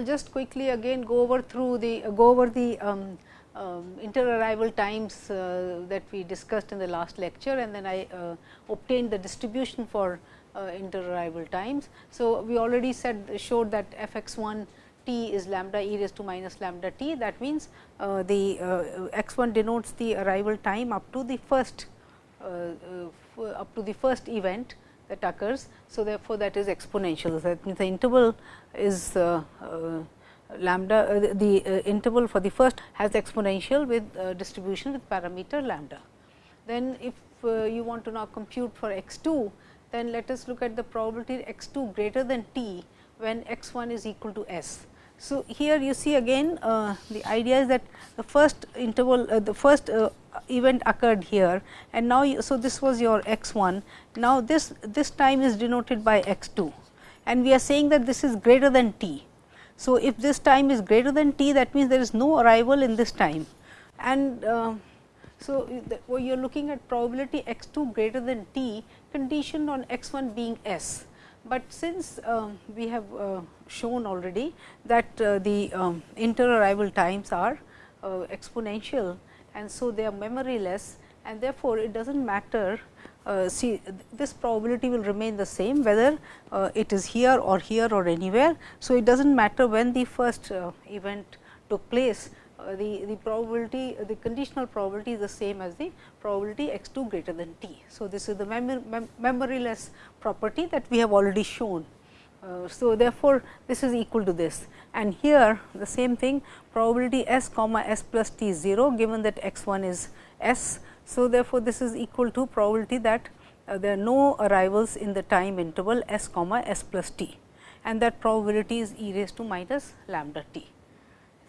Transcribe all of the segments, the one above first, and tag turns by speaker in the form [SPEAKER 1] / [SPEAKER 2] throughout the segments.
[SPEAKER 1] will just quickly again go over through the uh, go over the um, um, inter-arrival times uh, that we discussed in the last lecture and then I uh, obtained the distribution for uh, inter-arrival times. So, we already said showed that f x 1 t is lambda e raised to minus lambda t that means, uh, the uh, x 1 denotes the arrival time up to the first up to the first event that occurs. So, therefore, that is exponential that means the interval is lambda uh, the uh, interval for the first has exponential with uh, distribution with parameter lambda. Then if you want to now compute for x 2, then let us look at the probability x 2 greater than t when x 1 is equal to s. So, here you see again uh, the idea is that the first interval uh, the first uh, event occurred here and now you, so this was your x 1 now this this time is denoted by x 2 and we are saying that this is greater than t. So, if this time is greater than t that means there is no arrival in this time. And uh, so you are looking at probability x 2 greater than t conditioned on x 1 being s. But since uh, we have uh, shown already that uh, the um, inter arrival times are uh, exponential and so they are memoryless and therefore, it does not matter uh, see this probability will remain the same whether it is here or here or anywhere. So, it does not matter when the first event took place the, the probability the conditional probability is the same as the probability x 2 greater than t. So, this is the mem mem memoryless property that we have already shown. Uh, so, therefore, this is equal to this and here the same thing probability s comma s plus t 0 given that x 1 is s so, therefore, this is equal to probability that uh, there are no arrivals in the time interval s comma s plus t and that probability is e raised to minus lambda t.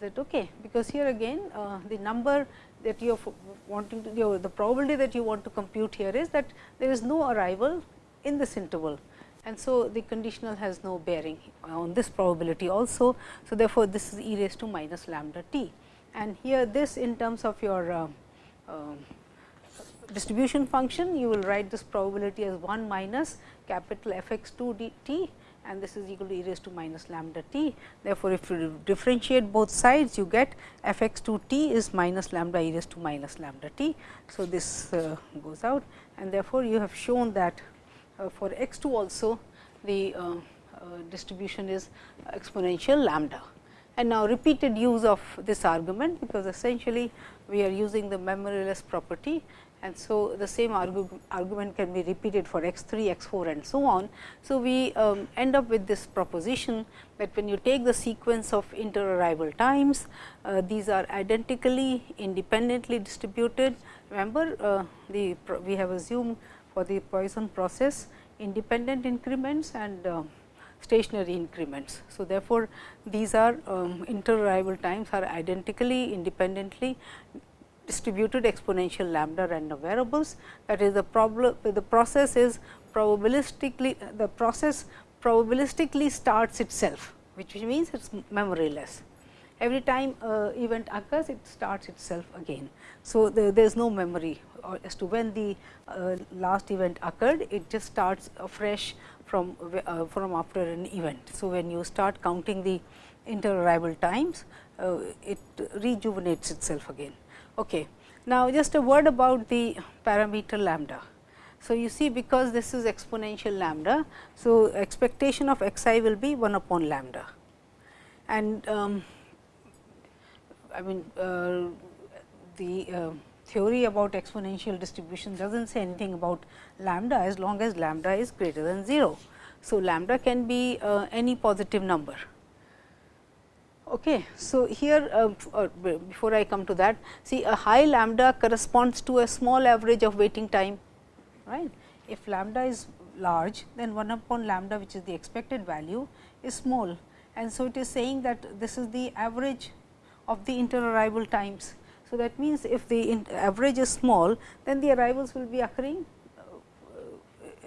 [SPEAKER 1] That okay? Because here again uh, the number that you are wanting to you the probability that you want to compute here is that there is no arrival in this interval and so the conditional has no bearing on this probability also. So, therefore, this is e raised to minus lambda t and here this in terms of your uh, uh, distribution function, you will write this probability as 1 minus capital f x 2 d t and this is equal to e raised to minus lambda t. Therefore, if you differentiate both sides you get f x 2 t is minus lambda e raised to minus lambda t. So, this uh, goes out and therefore, you have shown that uh, for x 2 also the uh, uh, distribution is exponential lambda. And now, repeated use of this argument, because essentially we are using the memoryless property and so the same argu argument can be repeated for x 3, x 4 and so on. So, we um, end up with this proposition that when you take the sequence of inter-arrival times, uh, these are identically independently distributed. Remember, uh, the we have assumed for the Poisson process independent increments and uh, stationary increments. So, therefore, these are um, inter-arrival times are identically independently distributed exponential lambda random variables that is the problem the process is probabilistically the process probabilistically starts itself which means it is memoryless. Every time uh, event occurs it starts itself again. So, there is no memory as to when the uh, last event occurred it just starts afresh from uh, from after an event. So, when you start counting the inter-arrival times uh, it rejuvenates itself again. Okay. Now, just a word about the parameter lambda. So, you see because this is exponential lambda. So, expectation of x i will be 1 upon lambda and um, I mean uh, the uh, theory about exponential distribution does not say anything about lambda as long as lambda is greater than 0. So, lambda can be uh, any positive number Okay. So, here uh, before I come to that see a high lambda corresponds to a small average of waiting time right. If lambda is large then 1 upon lambda which is the expected value is small and so it is saying that this is the average of the inter arrival times. So, that means if the average is small then the arrivals will be occurring in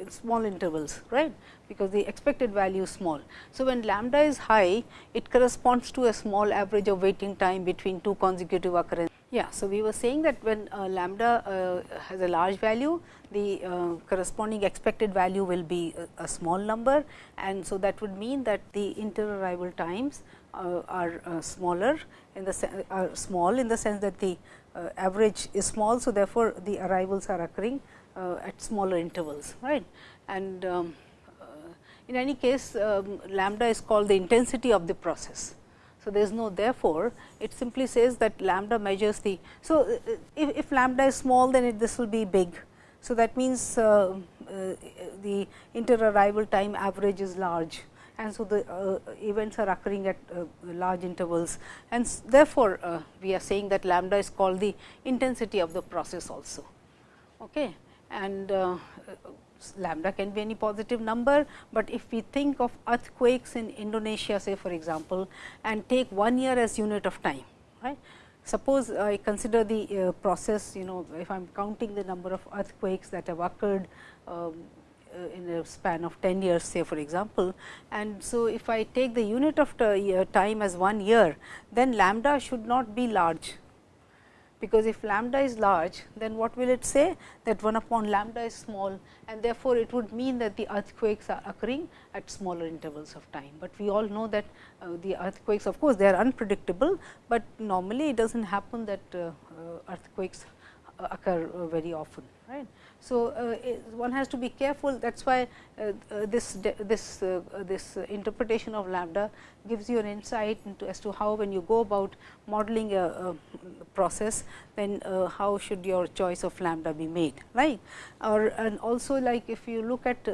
[SPEAKER 1] small intervals right because the expected value is small. So, when lambda is high it corresponds to a small average of waiting time between two consecutive occurrences. Yeah, so we were saying that when uh, lambda uh, has a large value, the uh, corresponding expected value will be a, a, small number and so that would mean that the inter arrival times uh, are uh, smaller in the are small in the sense that the uh, average is small. So, therefore, the arrivals are occurring uh, at smaller intervals right and um, uh, in any case um, lambda is called the intensity of the process. So, there is no therefore, it simply says that lambda measures the. So, uh, if, if lambda is small then it, this will be big. So, that means uh, uh, the inter arrival time average is large and so the uh, events are occurring at uh, large intervals and therefore, uh, we are saying that lambda is called the intensity of the process also. Okay. And uh, lambda can be any positive number, but if we think of earthquakes in Indonesia say for example, and take one year as unit of time. right. Suppose I consider the uh, process, you know, if I am counting the number of earthquakes that have occurred um, uh, in a span of 10 years say for example. And so, if I take the unit of time as 1 year, then lambda should not be large, because if lambda is large, then what will it say that 1 upon lambda is small and therefore, it would mean that the earthquakes are occurring at smaller intervals of time. But we all know that uh, the earthquakes of course, they are unpredictable, but normally it does not happen that uh, uh, earthquakes uh, occur uh, very often. right. So, uh, one has to be careful. That is why uh, uh, this this this interpretation of lambda gives you an insight into as to how when you go about modeling a, a process then how should your choice of lambda be made right? Or and also like if you look at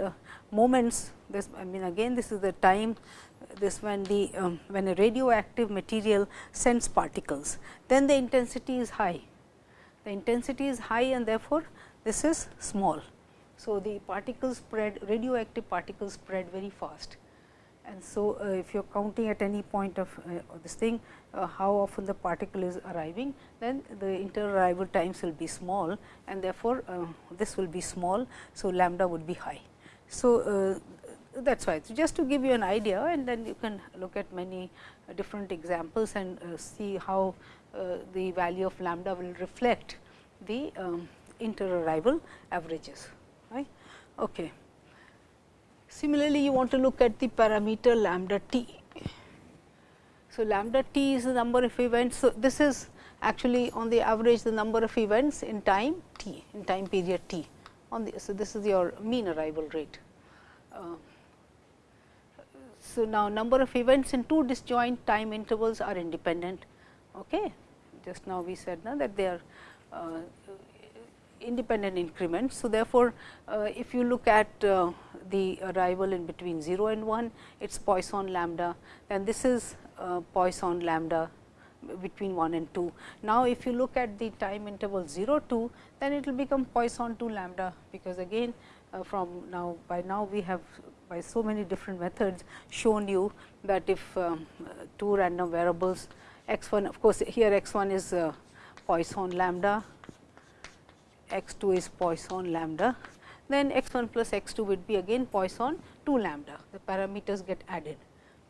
[SPEAKER 1] moments this I mean again this is the time this when the um, when a radioactive material sends particles then the intensity is high. The intensity is high and therefore this is small. So, the particles spread radioactive particles spread very fast and so uh, if you are counting at any point of uh, this thing uh, how often the particle is arriving then the inter arrival times will be small and therefore, uh, this will be small. So, lambda would be high. So, uh, that is why. So, just to give you an idea and then you can look at many uh, different examples and see how the value of lambda will reflect the um, inter-arrival averages. Right? Okay. Similarly, you want to look at the parameter lambda t. So, lambda t is the number of events. So, this is actually on the average the number of events in time t in time period t on the. So, this is your mean arrival rate. Uh, so, now number of events in two disjoint time intervals are independent. Okay. Just now we said now that they are uh, independent increments. So, therefore, uh, if you look at uh, the arrival in between 0 and 1, it is Poisson lambda and this is uh, Poisson lambda between 1 and 2. Now, if you look at the time interval 0 2, then it will become Poisson 2 lambda, because again uh, from now by now we have by so many different methods shown you that if two random variables x 1 of course, here x 1 is uh, Poisson lambda x 2 is Poisson lambda, then x 1 plus x 2 would be again Poisson 2 lambda, the parameters get added.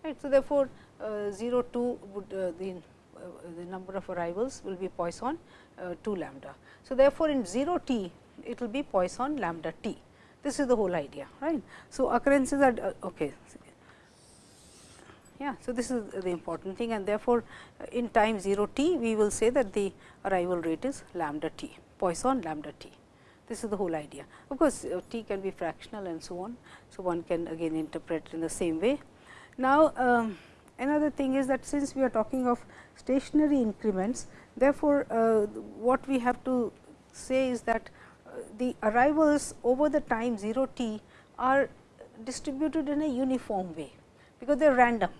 [SPEAKER 1] Right. So, therefore, uh, 0 2 would uh, the, uh, the number of arrivals will be Poisson uh, 2 lambda. So, therefore, in 0 t it will be Poisson lambda t. This is the whole idea. right? So, occurrences are uh, okay. Yeah, so, this is the important thing and therefore, in time 0 t we will say that the arrival rate is lambda t. Poisson lambda t. This is the whole idea. Of course, uh, t can be fractional and so on. So, one can again interpret in the same way. Now, um, another thing is that since we are talking of stationary increments, therefore, uh, what we have to say is that uh, the arrivals over the time 0 t are distributed in a uniform way, because they are random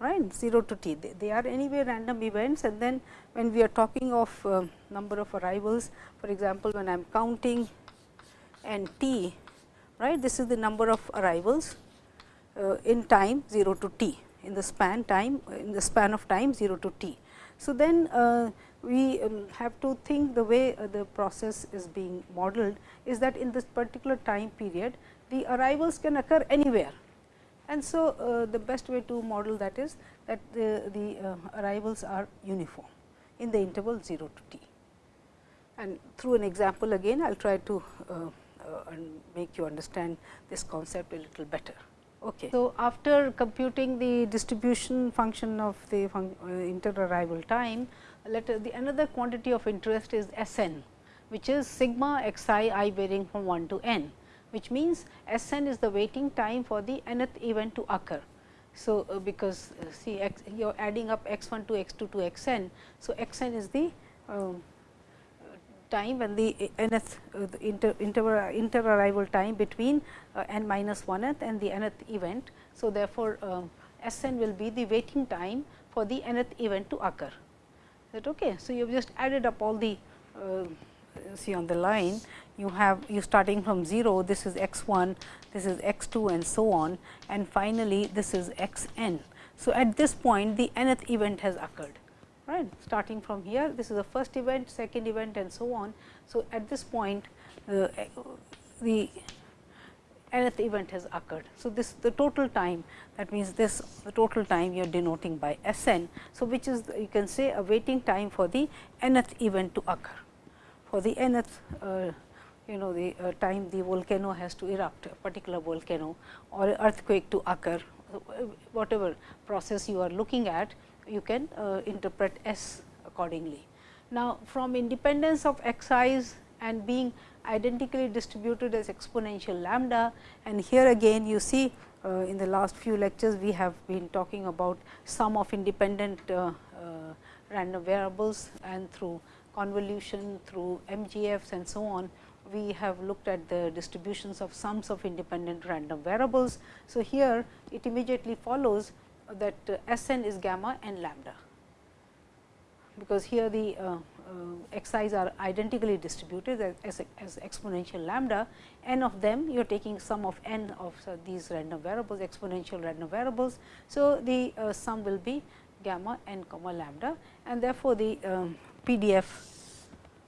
[SPEAKER 1] right? 0 to t. They, they, are anyway random events and then when we are talking of uh, number of arrivals for example when I am counting n t right? This is the number of arrivals uh, in time 0 to t. In the span time in the span of time 0 to t. So, then uh, we um, have to think the way uh, the process is being modeled is that in this particular time period the arrivals can occur anywhere and so, uh, the best way to model that is that the, the uh, arrivals are uniform in the interval 0 to t. And through an example again I will try to uh, uh, make you understand this concept a little better. Okay. So, after computing the distribution function of the uh, inter-arrival time, let the another quantity of interest is S n, which is sigma x i i varying from 1 to n, which means S n is the waiting time for the nth event to occur. So, uh, because uh, see x, you are adding up x 1 to x 2 to x n. So, x n is the um, time when the nth uh, the inter, inter, arrival time between uh, n minus 1th and the nth event. So, therefore, uh, S n will be the waiting time for the nth event to occur. Is that okay? So, you have just added up all the see on the line you have you starting from 0 this is x 1 this is x 2 and so on and finally, this is x n. So, at this point the nth event has occurred right starting from here this is the first event second event and so on. So, at this point uh, the nth event has occurred. So, this the total time that means this the total time you are denoting by S n. So, which is you can say a waiting time for the nth event to occur for the nth uh, you know the uh, time the volcano has to erupt a particular volcano or earthquake to occur whatever process you are looking at you can uh, interpret S accordingly. Now, from independence of x i's and being identically distributed as exponential lambda and here again you see uh, in the last few lectures we have been talking about sum of independent uh, uh, random variables and through convolution through MGFs and so on we have looked at the distributions of sums of independent random variables. So, here it immediately follows that uh, S n is gamma and lambda, because here the uh, uh, are identically distributed as, as, exponential lambda, n of them you are taking sum of n of uh, these random variables exponential random variables. So, the uh, sum will be gamma n comma lambda and therefore, the um, PDF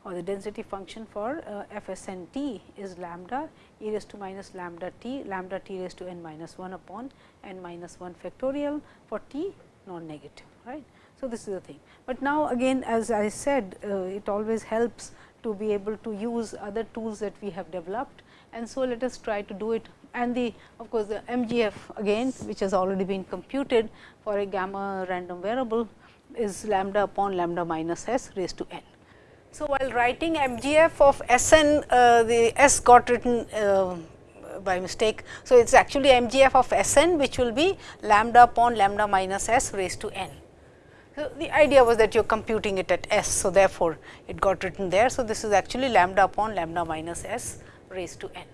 [SPEAKER 1] or the density function for uh, f s n t is lambda e raised to minus lambda t lambda t raised to n minus 1 upon n minus 1 factorial for t non negative right. So, this is the thing, but now again as I said uh, it always helps to be able to use other tools that we have developed. And so let us try to do it. And the of course, the MGF again which has already been computed for a gamma random variable is lambda upon lambda minus s raised to n. So, while writing MGF of S n, uh, the S got written uh, by mistake. So, it is actually MGF of S n which will be lambda upon lambda minus S raised to n. So, the idea was that you are computing it at S. So, therefore, it got written there. So, this is actually lambda upon lambda minus S raised to n.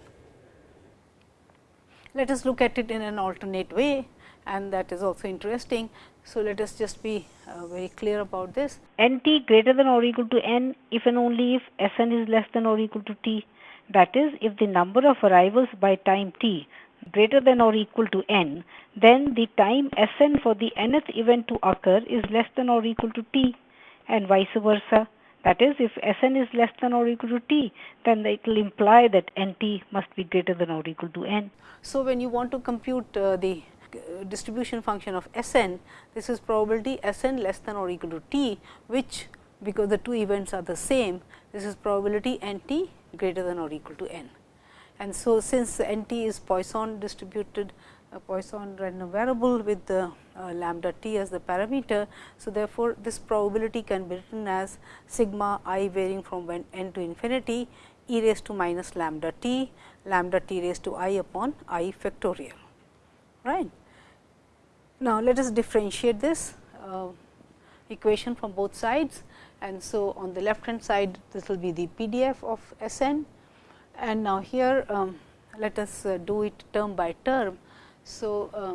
[SPEAKER 1] Let us look at it in an alternate way and that is also interesting. So, let us just be uh, very clear about this.
[SPEAKER 2] n t greater than or equal to n if and only if S n is less than or equal to t. That is, if the number of arrivals by time t greater than or equal to n, then the time S n for the nth event to occur is less than or equal to t and vice versa. That is, if S n is less than or equal to t, then it will imply that n t must be greater than or equal to n.
[SPEAKER 1] So, when you want to compute uh, the distribution function of S n, this is probability S n less than or equal to t, which because the two events are the same, this is probability n t greater than or equal to n. And so, since n t is Poisson distributed a Poisson random variable with the uh, lambda t as the parameter. So, therefore, this probability can be written as sigma i varying from n to infinity e raised to minus lambda t, lambda t raised to i upon i factorial. Right. Now, let us differentiate this uh, equation from both sides and so on the left hand side this will be the PDF of S n and now here um, let us uh, do it term by term. So, uh,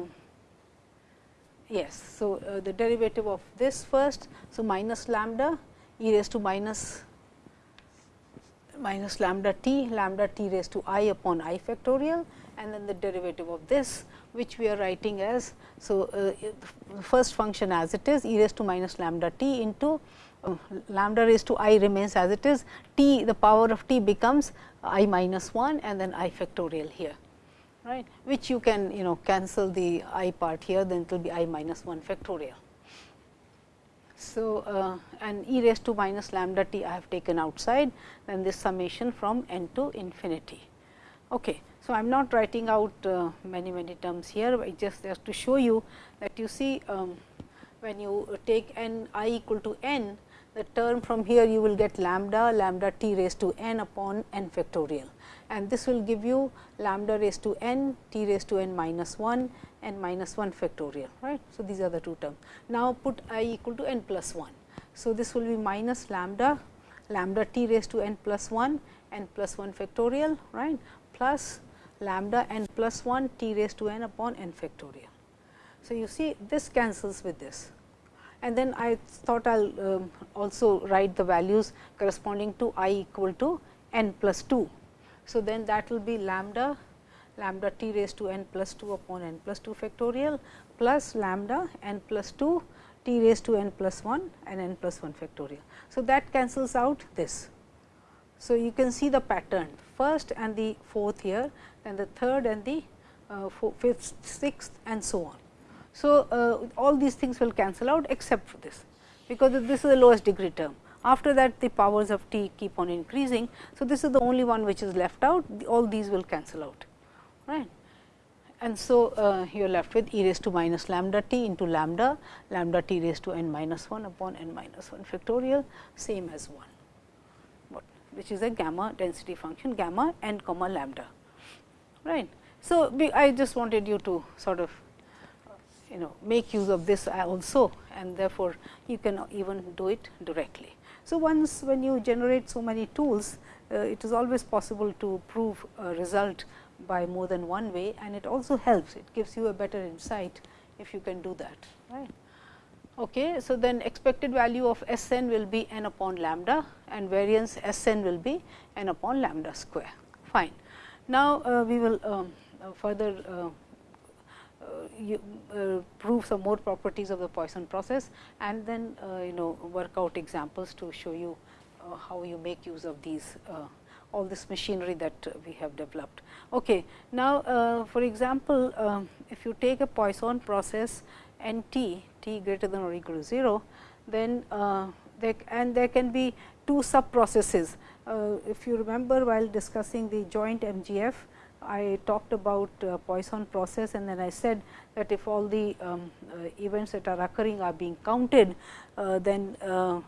[SPEAKER 1] yes, so uh, the derivative of this first. So, minus lambda e raised to minus minus lambda t lambda t raised to i upon i factorial and then the derivative of this which we are writing as. So, uh, first function as it is e raised to minus lambda t into uh, lambda raised to i remains as it is t the power of t becomes i minus 1 and then i factorial here right which you can you know cancel the i part here then it will be i minus 1 factorial. So, uh, and e raised to minus lambda t I have taken outside then this summation from n to infinity. Okay. So, I am not writing out uh, many many terms here, but just just to show you that you see um, when you take n i equal to n, the term from here you will get lambda lambda t raised to n upon n factorial and this will give you lambda raised to n t raised to n minus 1 n minus 1 factorial right. So, these are the two terms. Now, put i equal to n plus 1. So, this will be minus lambda lambda t raised to n plus 1 n plus 1 factorial right plus lambda n plus 1 t raised to n upon n factorial. So, you see this cancels with this and then I thought I will um, also write the values corresponding to i equal to n plus 2. So, then that will be lambda lambda t raised to n plus 2 upon n plus 2 factorial plus lambda n plus 2 t raised to n plus 1 and n plus 1 factorial. So, that cancels out this. So, you can see the pattern first and the fourth here, then the third and the uh, fifth, sixth and so on. So, uh, all these things will cancel out except for this, because this is the lowest degree term. After that the powers of t keep on increasing. So, this is the only one which is left out, all these will cancel out. right? And so, uh, you are left with e raised to minus lambda t into lambda, lambda t raised to n minus 1 upon n minus 1 factorial same as 1, what, which is a gamma density function gamma n comma lambda. Right? So, I just wanted you to sort of you know make use of this also and therefore, you can even do it directly. So, once when you generate so many tools, uh, it is always possible to prove a result by more than one way and it also helps, it gives you a better insight if you can do that. right. Okay, so, then expected value of S n will be n upon lambda and variance S n will be n upon lambda square. Fine. Now, uh, we will um, uh, further uh, you, uh, prove some more properties of the Poisson process and then you know work out examples to show you how you make use of these all this machinery that we have developed. Okay. Now, for example, um, if you take a Poisson process n t, t greater than or equal to 0, then there and there can be two sub processes. if you remember while discussing the joint MGF, I talked about uh, Poisson process and then I said that if all the um, uh, events that are occurring are being counted, uh, then uh,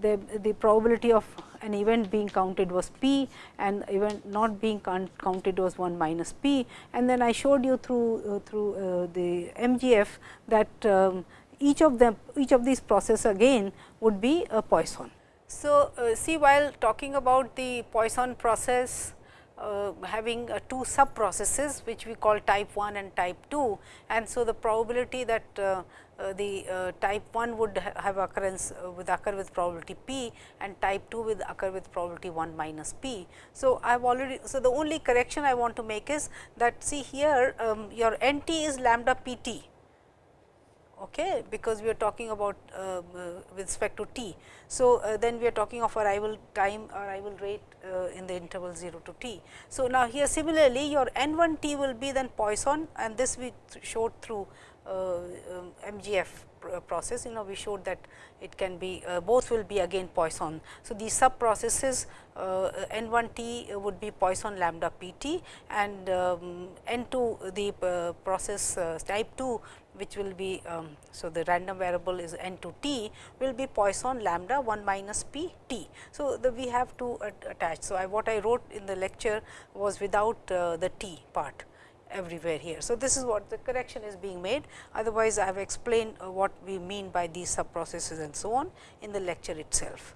[SPEAKER 1] the, the probability of an event being counted was p and event not being counted was 1 minus p. And then I showed you through, uh, through uh, the MGF that um, each of them each of these processes again would be a Poisson. So, see while talking about the Poisson process uh, having uh, two sub processes which we call type 1 and type 2 and so the probability that uh, uh the uh, type 1 would ha have occurrence uh, with occur with probability p and type 2 will occur with probability 1 minus p. So, I have already so the only correction I want to make is that see here um, your n t is lambda p t okay, because we are talking about uh, with respect to t. So, uh, then we are talking of arrival time arrival rate uh, in the interval 0 to t. So, now here similarly your n 1 t will be then Poisson and this we showed through uh, um, MGF process you know we showed that it can be uh, both will be again Poisson. So, these sub processes uh, n 1 t would be Poisson lambda p t and um, n 2 the uh, process uh, type 2 which will be um, so the random variable is n to t will be Poisson lambda 1 minus p t. So, the we have to attach. So, I what I wrote in the lecture was without uh, the t part everywhere here. So, this is what the correction is being made otherwise I have explained uh, what we mean by these sub processes and so on in the lecture itself.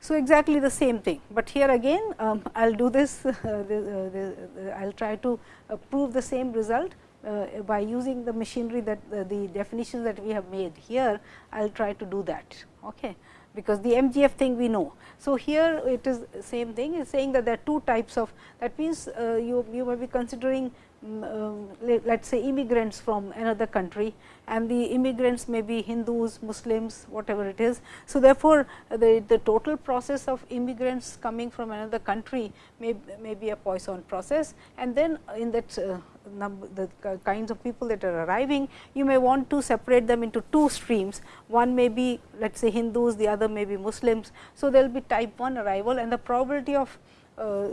[SPEAKER 1] So, exactly the same thing, but here again um, I will do this, uh, uh I will try to uh, prove the same result, uh, by using the machinery that uh, the definitions that we have made here, I will try to do that. Okay because the MGF thing we know. So, here it is same thing is saying that there are two types of that means, uh, you, you may be considering Um, let us say immigrants from another country and the immigrants may be Hindus, Muslims, whatever it is. So, therefore, the, the total process of immigrants coming from another country may, may be a Poisson process and then uh, in that uh, number the kinds of people that are arriving, you may want to separate them into two streams. One may be let us say Hindus, the other may be Muslims. So, there will be type 1 arrival and the probability of uh,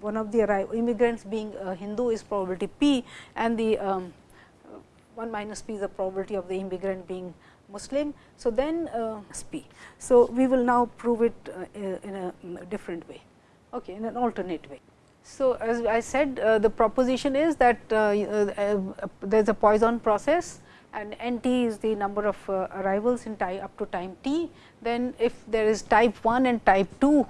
[SPEAKER 1] one of the immigrants being Hindu is probability p and the um, 1 minus p is the probability of the immigrant being Muslim. So, then uh, p. So, we will now prove it uh, in a different way, okay, in an alternate way. So, as I said uh, the proposition is that uh, uh, there is a Poisson process and n t is the number of uh, arrivals in time up to time t. Then if there is type 1 and type 2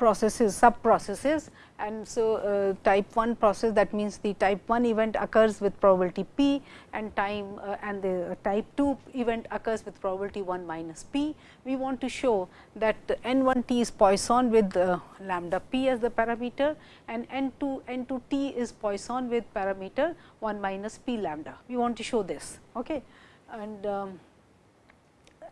[SPEAKER 1] processes sub processes and so uh, type 1 process that means the type 1 event occurs with probability p and time uh, and the uh, type 2 event occurs with probability 1 minus p. We want to show that n 1 t is Poisson with uh, lambda p as the parameter and n 2 n 2 t is Poisson with parameter 1 minus p lambda. We want to show this. Okay. And um,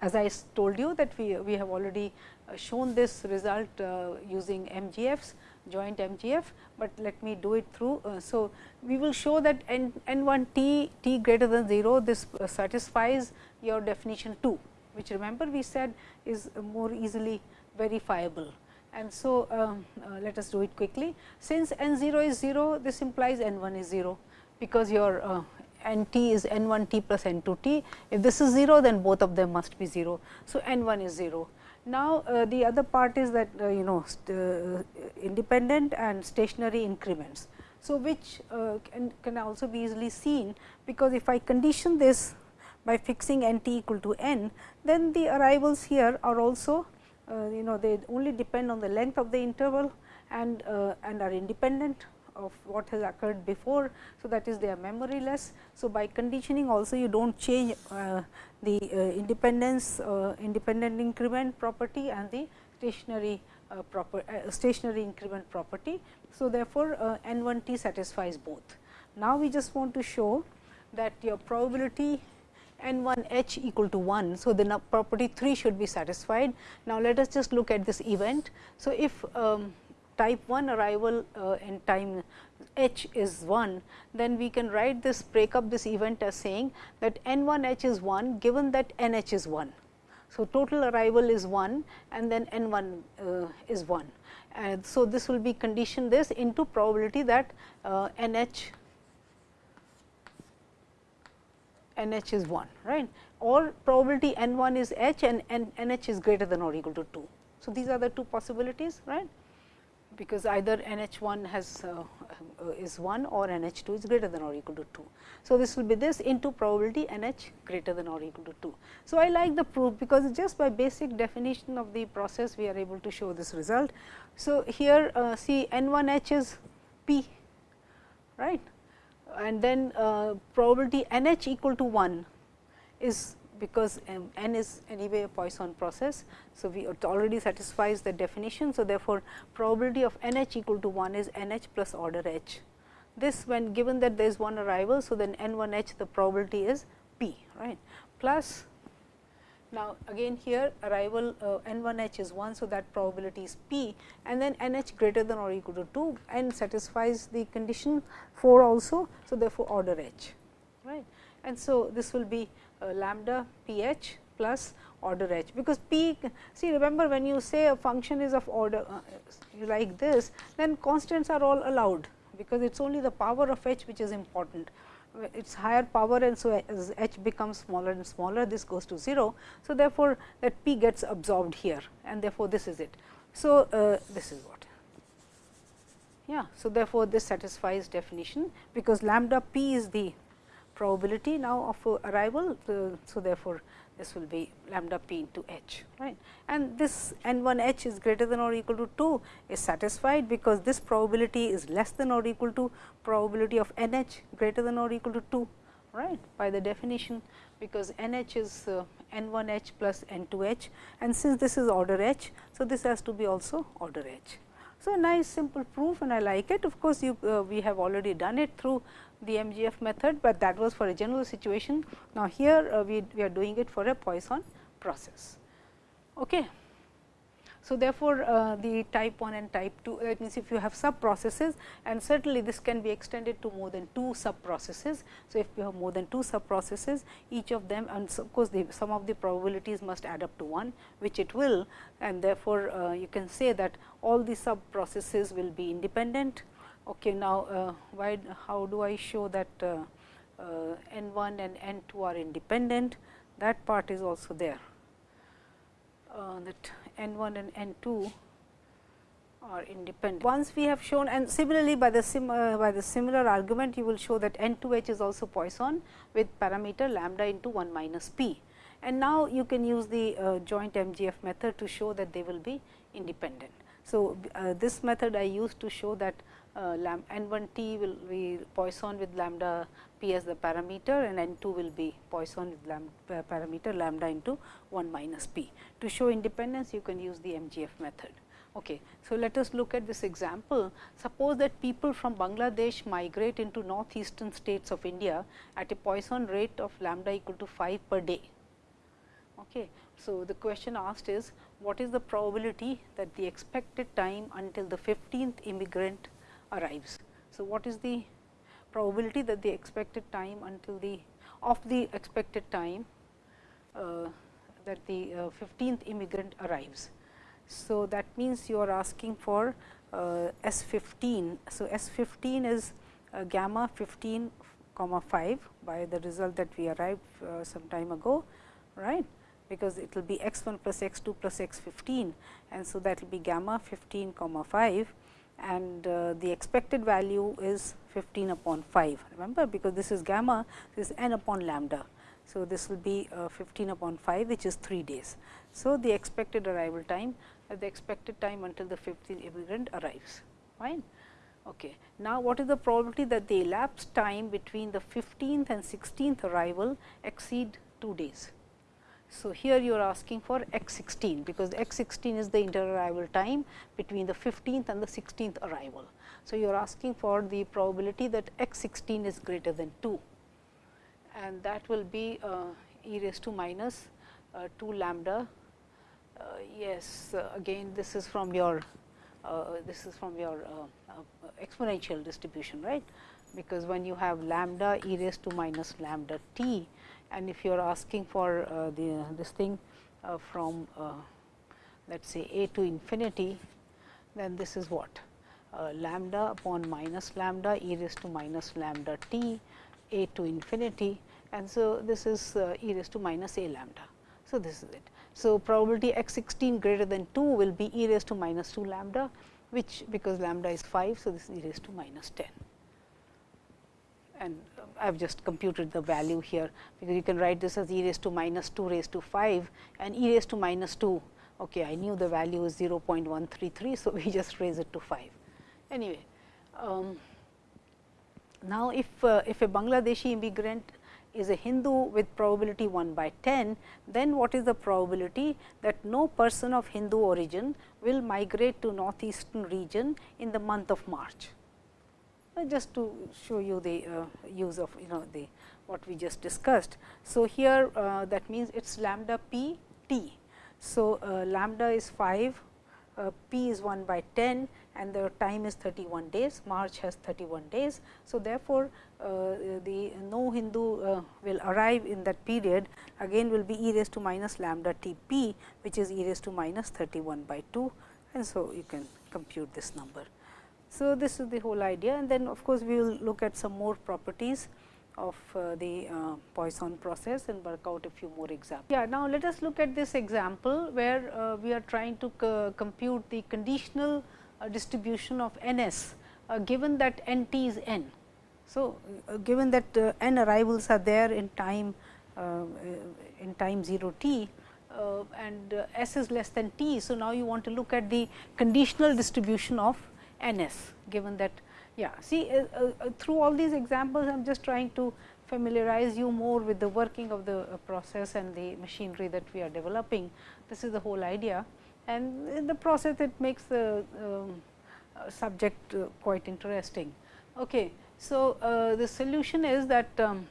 [SPEAKER 1] as I told you that we, we have already shown this result uh, using MGFs joint MGF, but let me do it through. Uh, so, we will show that n, n 1 t t greater than 0 this uh, satisfies your definition 2, which remember we said is more easily verifiable. And so, um, uh, let us do it quickly. Since n 0 is 0, this implies n 1 is 0, because your uh, n t is n 1 t plus n 2 t. If this is 0, then both of them must be 0. So, n 1 is 0. Now, uh, the other part is that uh, you know uh, independent and stationary increments. So, which uh, can, can also be easily seen, because if I condition this by fixing n t equal to n, then the arrivals here are also uh, you know they only depend on the length of the interval and and are independent of what has occurred before. So, that is they are memoryless. So, by conditioning also you do not change uh, the uh, independence uh, independent increment property and the stationary uh, proper uh, stationary increment property. So, therefore, uh, n 1 t satisfies both. Now, we just want to show that your probability n 1 h equal to 1. So, the property 3 should be satisfied. Now, let us just look at this event. So, if um, type 1 arrival uh, in time h is 1, then we can write this break up this event as saying that n 1 h is 1 given that n h is 1. So, total arrival is 1 and then n 1 uh, is 1. And so, this will be condition this into probability that uh, n h n h is 1 right or probability n 1 is h and n h is greater than or equal to 2. So, these are the two possibilities right because either n h 1 has uh, uh, is 1 or n h 2 is greater than or equal to 2. So, this will be this into probability n h greater than or equal to 2. So, I like the proof because just by basic definition of the process we are able to show this result. So, here uh, see n 1 h is p right and then uh, probability n h equal to 1 is because um, n is anyway a Poisson process. So, we it already satisfies the definition. So, therefore, probability of n h equal to 1 is n h plus order h. This when given that there is one arrival. So, then n 1 h the probability is p right plus now, again here arrival uh, n 1 h is 1. So, that probability is p and then n h greater than or equal to 2 and satisfies the condition 4 also. So, therefore, order h right and so this will be lambda p h plus order h, because p see remember when you say a function is of order uh, like this, then constants are all allowed, because it is only the power of h which is important. It is higher power and so as h becomes smaller and smaller this goes to 0. So, therefore, that p gets absorbed here and therefore, this is it. So, uh, this is what yeah. So, therefore, this satisfies definition because lambda p is the probability now of arrival. So, therefore, this will be lambda p into h right and this n 1 h is greater than or equal to 2 is satisfied because this probability is less than or equal to probability of n h greater than or equal to 2 right by the definition because n h is uh, n 1 h plus n 2 h and since this is order h. So, this has to be also order h. So, nice simple proof and I like it of course, you uh, we have already done it through the MGF method, but that was for a general situation. Now, here uh, we, we are doing it for a Poisson process. Okay. So, therefore, uh, the type 1 and type 2 that means, if you have sub processes and certainly this can be extended to more than 2 sub processes. So, if you have more than 2 sub processes each of them and of course, the sum of the probabilities must add up to 1 which it will and therefore, uh, you can say that all the sub processes will be independent. Okay, now, uh, why how do I show that uh, uh, n 1 and n 2 are independent that part is also there uh, that n 1 and n 2 are independent. Once we have shown and similarly by the sim, uh, by the similar argument you will show that n 2 h is also Poisson with parameter lambda into 1 minus p. And now, you can use the uh, joint MGF method to show that they will be independent. So, uh, this method I used to show that uh, n 1 t will be Poisson with lambda p as the parameter and n 2 will be Poisson with lambda parameter lambda into 1 minus p. To show independence you can use the MGF method. Okay. So, let us look at this example. Suppose that people from Bangladesh migrate into northeastern states of India at a Poisson rate of lambda equal to 5 per day. Okay. So, the question asked is what is the probability that the expected time until the 15th immigrant arrives. So, what is the probability that the expected time until the of the expected time uh, that the uh, 15th immigrant arrives. So, that means you are asking for uh, S 15. So, S 15 is uh, gamma 15 comma 5 by the result that we arrived uh, some time ago right because it will be x 1 plus x 2 plus x 15 and so that will be gamma 15 comma 5 and uh, the expected value is 15 upon 5 remember because this is gamma this is n upon lambda. So, this will be uh, 15 upon 5 which is 3 days. So, the expected arrival time uh, the expected time until the 15th immigrant arrives fine. Okay. Now, what is the probability that the elapsed time between the 15th and 16th arrival exceed 2 days. So, here you are asking for x 16 because x 16 is the interarrival time between the 15th and the 16th arrival. So, you are asking for the probability that x 16 is greater than 2 and that will be uh, e raised to minus uh, 2 lambda. Uh, yes, uh, again this is from your uh, this is from your uh, exponential distribution, right because when you have lambda e raised to minus lambda t and if you are asking for uh, the this thing uh, from uh, let us say a to infinity, then this is what lambda upon minus lambda e raised to minus lambda t a to infinity and so this is e raised to minus a lambda. So, this is it. So, probability x 16 greater than 2 will be e raised to minus 2 lambda which because lambda is 5. So, this is e raised to minus 10 and I have just computed the value here, because you can write this as e raised to minus 2 raised to 5 and e raised to minus 2. Okay, I knew the value is 0.133. So, we just raise it to 5. Anyway, um, now if, uh, if a Bangladeshi immigrant is a Hindu with probability 1 by 10, then what is the probability that no person of Hindu origin will migrate to northeastern region in the month of March? Uh, just to show you the uh, use of you know the what we just discussed. So, here uh, that means it is lambda p t. So, lambda is 5, uh, p is 1 by 10 and the time is 31 days, March has 31 days. So, therefore, the no Hindu will arrive in that period again will be e raised to minus lambda t p which is e raised to minus 31 by 2 and so you can compute this number. So, this is the whole idea and then of course, we will look at some more properties of uh, the uh, Poisson process and work out a few more examples. Yeah, now let us look at this example where uh, we are trying to compute the conditional uh, distribution of n s uh, given that n t is n. So, uh, given that n arrivals are there in time in time 0 t and s is less than t. So, now you want to look at the conditional distribution of n s given that yeah see uh, uh, uh through all these examples I am just trying to familiarize you more with the working of the uh, process and the machinery that we are developing. This is the whole idea and in the process it makes the um, uh, subject quite interesting. Okay. So, the solution is that um,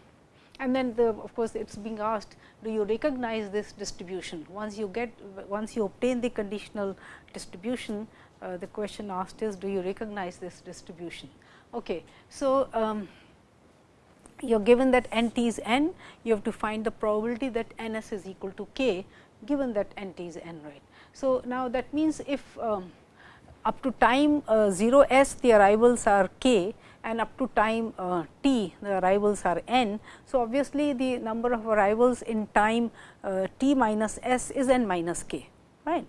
[SPEAKER 1] and then the of course, it is being asked do you recognize this distribution. Once you get once you obtain the conditional distribution uh, the question asked is do you recognize this distribution. Okay. So, um, you are given that n t is n, you have to find the probability that n s is equal to k given that n t is n right. So, now that means if um, up to time uh, 0 s the arrivals are k and up to time uh, t the arrivals are n. So, obviously, the number of arrivals in time uh, t minus s is n minus k right.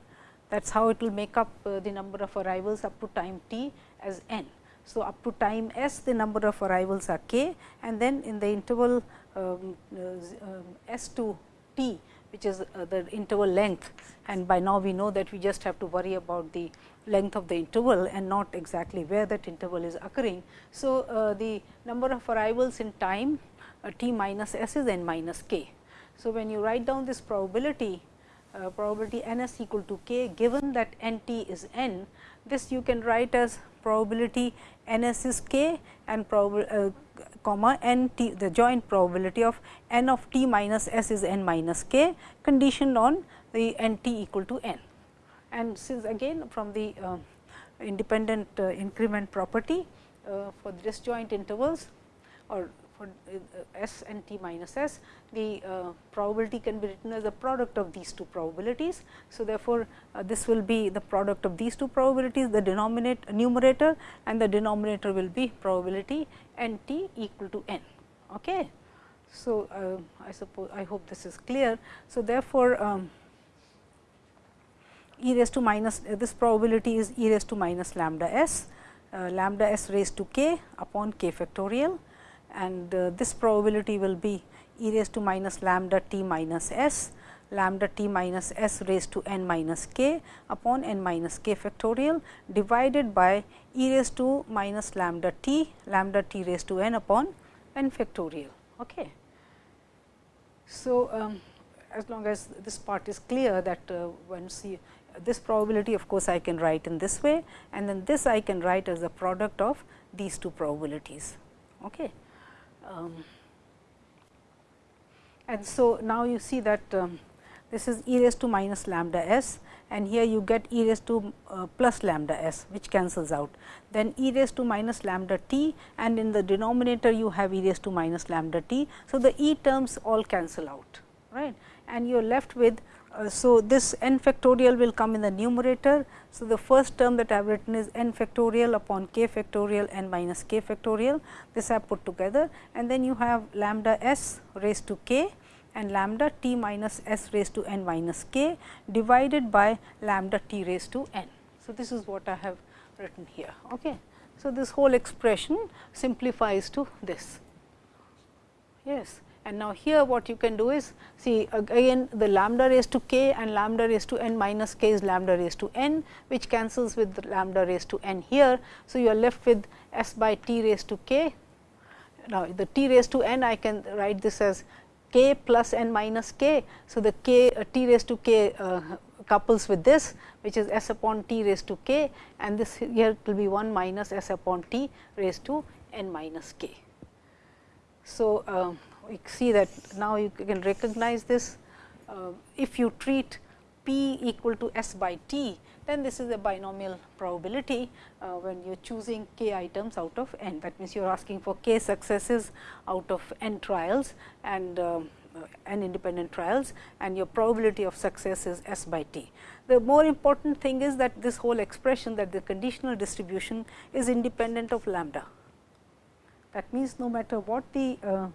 [SPEAKER 1] That is how it will make up uh, the number of arrivals up to time t as n. So, up to time s the number of arrivals are k and then in the interval um, uh, s to t which is uh, the interval length and by now we know that we just have to worry about the length of the interval and not exactly where that interval is occurring. So, uh, the number of arrivals in time uh, t minus s is n minus k. So, when you write down this probability uh, probability n s equal to k given that n t is n, this you can write as probability n s is k and uh, comma n t the joint probability of n of t minus s is n minus k conditioned on the n t equal to n. And since again from the uh, independent uh, increment property uh, for disjoint intervals or for uh, s and t minus s, the uh, probability can be written as a product of these two probabilities. So, therefore, uh, this will be the product of these two probabilities the denominator numerator and the denominator will be probability n t equal to n. Okay. So, I suppose I hope this is clear. So, therefore, um, e raised to minus uh, this probability is e raised to minus lambda s uh, lambda s raised to k upon k factorial and uh, this probability will be e raised to minus lambda t minus s lambda t minus s raised to n minus k upon n minus k factorial divided by e raised to minus lambda t lambda t raised to n upon n factorial. Okay. So, um, as long as this part is clear that uh, once you this probability of course, I can write in this way and then this I can write as a product of these two probabilities. Okay. Um, and so, now you see that um, this is e raised to minus lambda s and here you get e raised to uh, plus lambda s which cancels out. Then e raised to minus lambda t and in the denominator you have e raised to minus lambda t. So, the e terms all cancel out right and you are left with Uh, so, this n factorial will come in the numerator. So, the first term that I have written is n factorial upon k factorial n minus k factorial. This I have put together and then you have lambda s raised to k and lambda t minus s raised to n minus k divided by lambda t raised to n. So, this is what I have written here. Okay. So, this whole expression simplifies to this. Yes. And now, here what you can do is see again the lambda raised to k and lambda raised to n minus k is lambda raised to n which cancels with lambda raised to n here. So, you are left with s by t raised to k. Now, the t raised to n I can write this as k plus n minus k. So, the k uh, t raised to k uh, couples with this which is s upon t raised to k and this here will be 1 minus s upon t raised to n minus k. So, uh, see that now you can recognize this. Uh, if you treat p equal to s by t, then this is a binomial probability uh, when you are choosing k items out of n. That means, you are asking for k successes out of n trials and uh, n independent trials and your probability of success is s by t. The more important thing is that this whole expression that the conditional distribution is independent of lambda. That means, no matter what the uh, uh,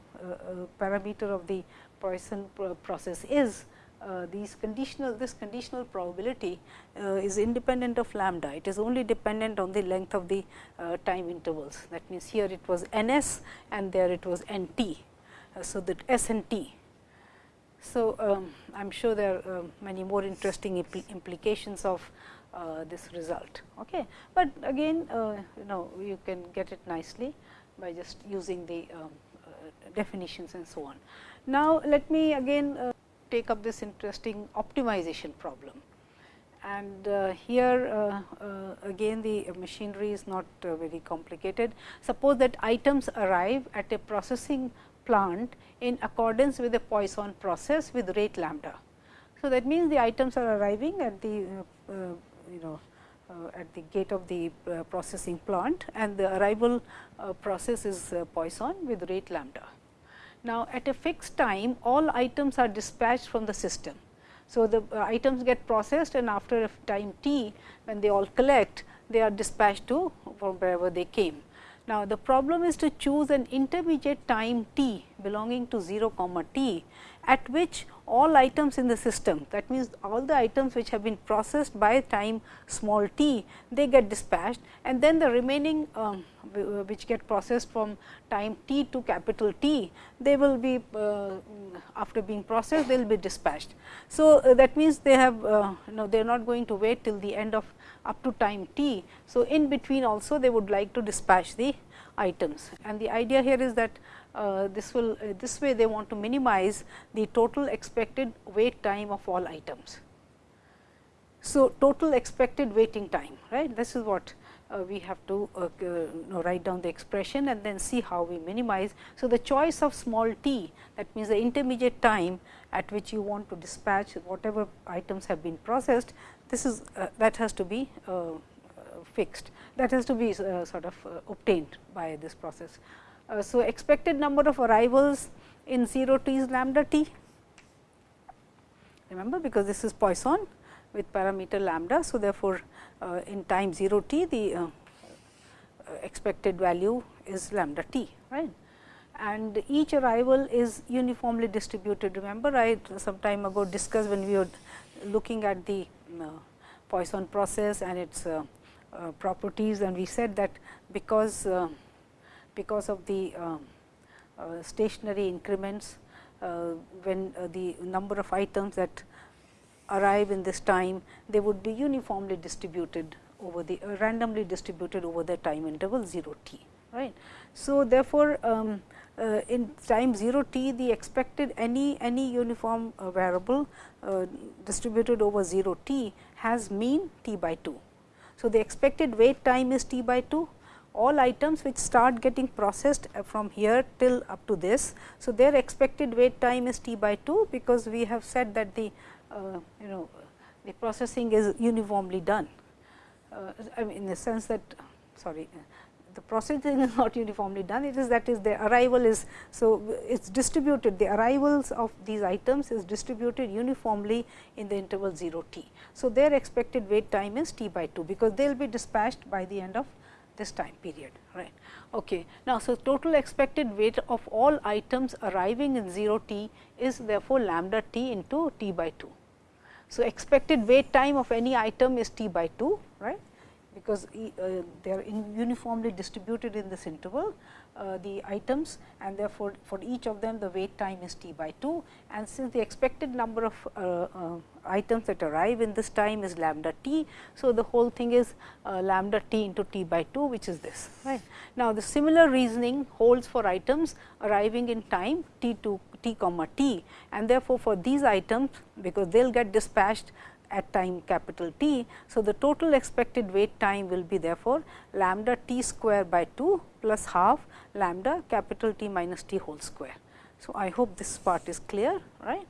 [SPEAKER 1] parameter of the Poisson process is, uh, these conditional this conditional probability uh, is independent of lambda. It is only dependent on the length of the uh, time intervals. That means, here it was n s and there it was n t. Uh, so, that s and t. So, um, I am sure there are many more interesting impl implications of this result. Okay. But again you know you can get it nicely by just using the um, uh, definitions and so on. Now, let me again uh, take up this interesting optimization problem. And uh, here uh, uh, again the machinery is not uh, very complicated. Suppose that items arrive at a processing plant in accordance with the Poisson process with rate lambda. So, that means the items are arriving at the you know at the gate of the uh, processing plant and the arrival uh, process is Poisson with rate lambda. Now, at a fixed time all items are dispatched from the system. So, the items get processed and after a time t when they all collect they are dispatched to from wherever they came. Now, the problem is to choose an intermediate time t belonging to 0 comma t at which all items in the system that means, all the items which have been processed by time small t they get dispatched and then the remaining um, which get processed from time t to capital T they will be uh, after being processed they will be dispatched. So, uh, that means they have uh, you know they are not going to wait till the end of up to time t. So, in between also they would like to dispatch the items and the idea here is that uh, this will uh, this way they want to minimize the total expected wait time of all items. So, total expected waiting time right this is what uh, we have to uh, know, write down the expression and then see how we minimize. So, the choice of small t that means the intermediate time at which you want to dispatch whatever items have been processed this is uh, that has to be uh, fixed that has to be sort of obtained by this process. Uh, so, expected number of arrivals in 0 t is lambda t remember because this is Poisson with parameter lambda. So, therefore, uh, in time 0 t the uh, expected value is lambda t right and each arrival is uniformly distributed. Remember I some time ago discussed when we were looking at the Poisson process and its properties and we said that because because of the uh, uh, stationary increments uh, when the number of items that arrive in this time they would be uniformly distributed over the randomly distributed over the time interval 0 t right. So, therefore, um, uh, in time 0 t the expected any any uniform uh, variable uh, distributed over 0 t has mean t by 2. So, the expected wait time is t by 2 all items which start getting processed uh, from here till up to this. So, their expected wait time is t by 2, because we have said that the uh, you know the processing is uniformly done. Uh, I mean in the sense that sorry the processing is not uniformly done, it is that is the arrival is. So, it is distributed the arrivals of these items is distributed uniformly in the interval 0 t. So, their expected wait time is t by 2, because they will be dispatched by the end of this time period right. Okay. Now, so total expected wait of all items arriving in 0 t is therefore lambda t into t by 2. So, expected wait time of any item is t by 2 right because uh, they are uniformly distributed in this interval uh, the items and therefore, for each of them the wait time is t by 2 and since the expected number of uh, uh items that arrive in this time is lambda t. So, the whole thing is uh, lambda t into t by 2 which is this right. Now, the similar reasoning holds for items arriving in time t to t comma t and therefore, for these items because they will get dispatched at time capital T. So, the total expected wait time will be therefore, lambda t square by 2 plus half lambda capital T minus t whole square. So, I hope this part is clear right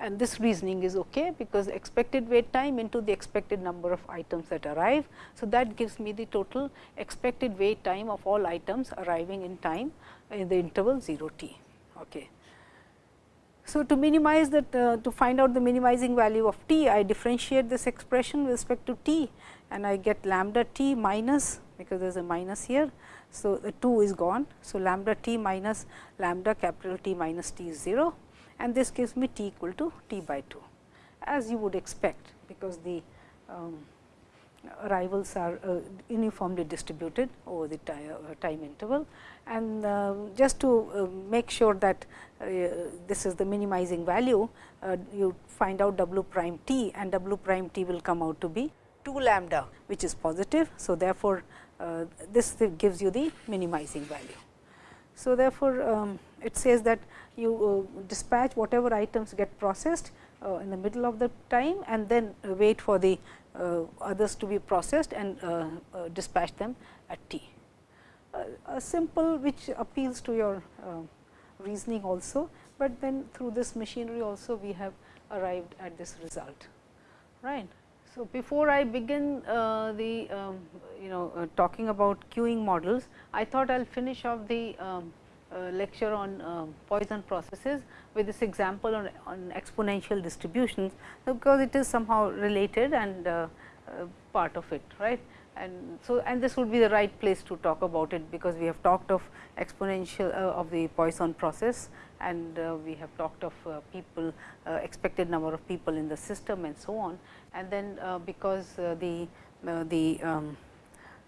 [SPEAKER 1] and this reasoning is okay, because expected wait time into the expected number of items that arrive. So, that gives me the total expected wait time of all items arriving in time in the interval 0 t. Okay. So, to minimize that uh, to find out the minimizing value of t, I differentiate this expression with respect to t and I get lambda t minus because there is a minus here. So, the 2 is gone. So, lambda t minus lambda capital T minus t is 0 and this gives me t equal to t by 2 as you would expect because the um, arrivals are uh, uniformly distributed over the time, uh, time interval. And uh, just to uh, make sure that uh, this is the minimizing value, you find out w prime t and w prime t will come out to be 2 lambda which is positive. So, therefore, this gives you the minimizing value. So, therefore, um, it says that you uh, dispatch whatever items get processed uh, in the middle of the time and then wait for the uh, others to be processed and dispatch them at t. a simple which appeals to your reasoning also, but then through this machinery also we have arrived at this result. Right. So, before I begin uh, the um, you know uh, talking about queuing models, I thought I will finish off the um, lecture on uh, Poisson processes with this example on, on exponential distributions, because it is somehow related and uh, uh, part of it right. And so, and this would be the right place to talk about it, because we have talked of exponential of the Poisson process and we have talked of people expected number of people in the system and so on. And then because the the um,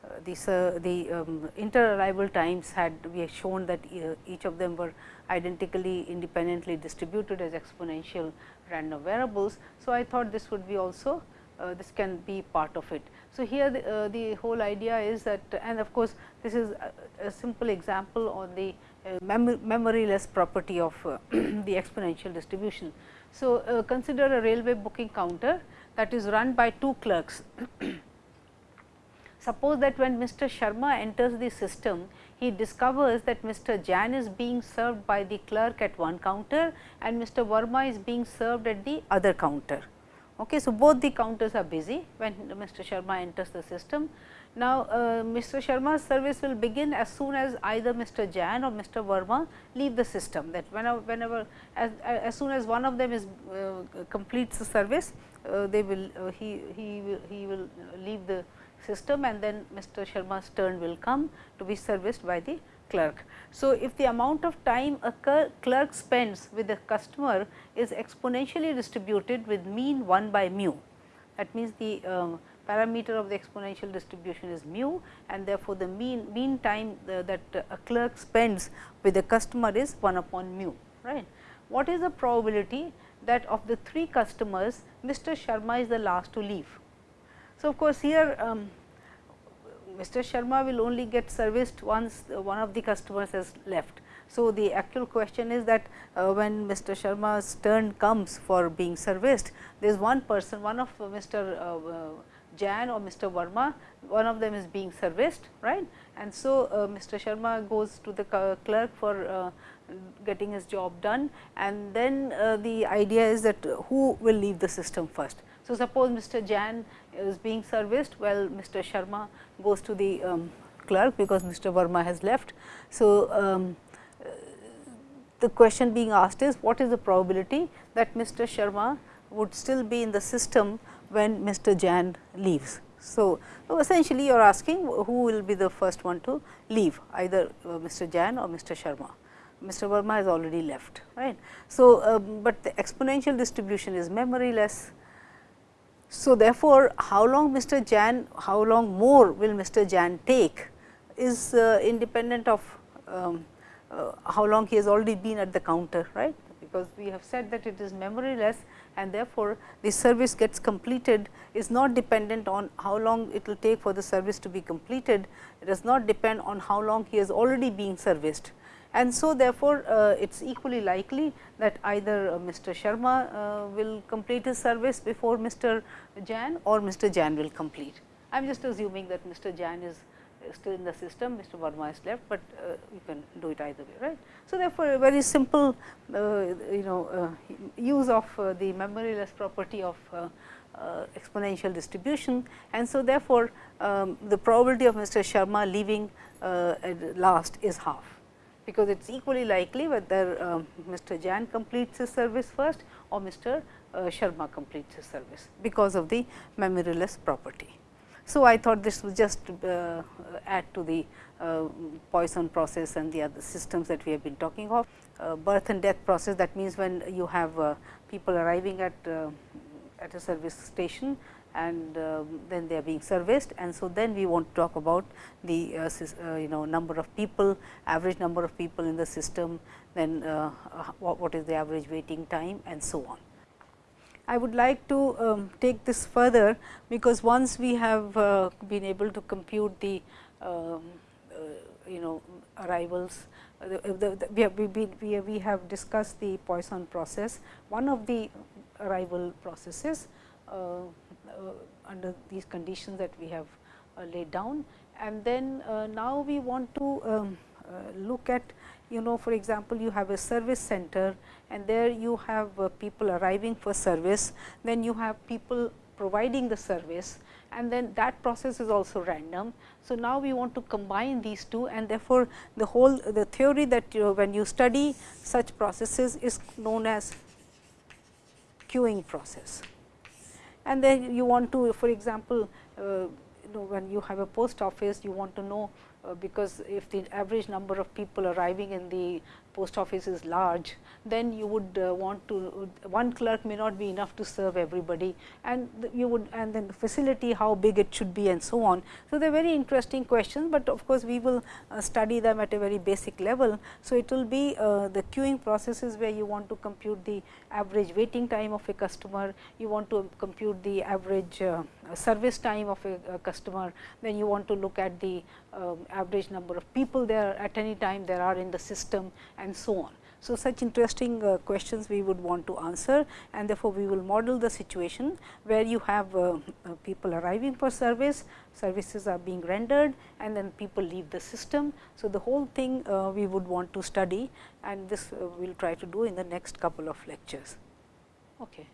[SPEAKER 1] uh, these uh, the um, inter-arrival times had we have shown that uh, each of them were identically independently distributed as exponential random variables. So, I thought this would be also uh, this can be part of it. So, here the, uh, the whole idea is that and of course, this is a, a simple example on the uh, mem memoryless property of the exponential distribution. So, consider a railway booking counter that is run by two clerks Suppose that when Mr. Sharma enters the system, he discovers that Mr. Jain is being served by the clerk at one counter and Mr. Verma is being served at the other counter. Okay, so, both the counters are busy when Mr. Sharma enters the system. Now, uh, Mr. Sharma's service will begin as soon as either Mr. Jain or Mr. Verma leave the system that whenever, whenever as, as soon as one of them is uh, completes the service, uh, they will uh, he, he he will leave the system and then Mr. Sharma's turn will come to be serviced by the clerk. So, if the amount of time a clerk spends with the customer is exponentially distributed with mean 1 by mu, that means the um, parameter of the exponential distribution is mu and therefore, the mean mean time uh, that a clerk spends with the customer is 1 upon mu. right? What is the probability that of the 3 customers Mr. Sharma is the last to leave? So, of course, here um, Mr. Sharma will only get serviced once one of the customers has left. So, the actual question is that uh, when Mr. Sharma's turn comes for being serviced, there is one person, one of Mr. Uh, uh, Jain or Mr. Verma, one of them is being serviced, right. And so, uh, Mr. Sharma goes to the clerk for uh, getting his job done and then uh, the idea is that who will leave the system first. So, suppose Mr. Jain is being serviced well Mr. Sharma goes to the um, clerk because Mr. Verma has left. So, um, the question being asked is what is the probability that Mr. Sharma would still be in the system when Mr. Jain leaves. So, so essentially you are asking who will be the first one to leave either uh, Mr. Jain or Mr. Sharma. Mr. Verma has already left right. So, um, but the exponential distribution is memoryless so, therefore, how long Mr. Jain, how long more will Mr. Jain take is uh, independent of um, uh, how long he has already been at the counter, right. Because we have said that it is memoryless and therefore, the service gets completed is not dependent on how long it will take for the service to be completed. It does not depend on how long he has already been serviced and so therefore, uh, it is equally likely that either uh, Mr. Sharma uh, will complete his service before Mr. Jain or Mr. Jain will complete. I am just assuming that Mr. Jain is still in the system, Mr. Verma is left, but uh, you can do it either way, right. So, therefore, a very simple uh, you know uh, use of the memoryless property of exponential distribution and so therefore, um, the probability of Mr. Sharma leaving last is half because it is equally likely whether uh, Mr. Jain completes his service first or Mr. Uh, Sharma completes his service because of the memoryless property. So, I thought this would just uh, add to the uh, Poisson process and the other systems that we have been talking of. Uh, birth and death process that means, when you have uh, people arriving at, at a service station and uh, then they are being serviced and so then we want to talk about the uh, uh, you know number of people average number of people in the system then uh, uh, what, is the average waiting time and so on. I would like to um, take this further because once we have uh, been able to compute the um, you know arrivals the, the, the, we, have, we, we, have discussed the Poisson process one of the arrival processes uh, under these conditions that we have uh, laid down. And then uh, now we want to um, look at you know for example, you have a service center and there you have uh, people arriving for service, then you have people providing the service and then that process is also random. So, now we want to combine these two and therefore, the whole the theory that you when you study such processes is known as queuing process. And then you want to for example, uh, you know when you have a post office you want to know because if the average number of people arriving in the post office is large, then you would uh, want to one clerk may not be enough to serve everybody and you would and then the facility how big it should be and so on. So, they are very interesting questions, but of course, we will uh, study them at a very basic level. So, it will be uh, the queuing processes where you want to compute the average waiting time of a customer, you want to compute the average uh, service time of a, a, customer, then you want to look at the um, average number of people there at any time there are in the system and so on. So, such interesting uh, questions we would want to answer and therefore, we will model the situation where you have uh, uh, people arriving for service, services are being rendered and then people leave the system. So, the whole thing uh, we would want to study and this uh, we will try to do in the next couple of lectures. Okay.